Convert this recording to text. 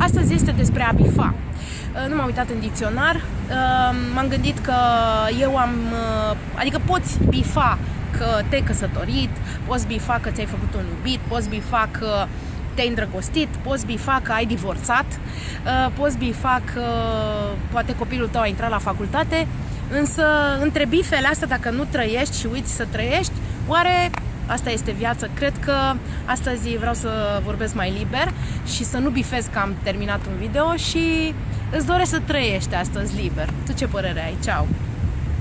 Astăzi este despre a bifa. Uh, nu m-am uitat în dicționar, uh, m-am gândit că eu am, uh, adică poți bifa că te-ai căsătorit, poți bifa că ți-ai făcut un iubit, poți bifa că te-ai îndrăgostit, poți bifa că ai divorțat, poți bifa că poate copilul tău a intrat la facultate, însă între bifele astea, dacă nu trăiești și uiți să trăiești, oare Asta este viață. Cred că astăzi vreau să vorbesc mai liber și să nu bifez că am terminat un video și îți doresc să trăiești astăzi liber. Tu ce părere ai? Ceau!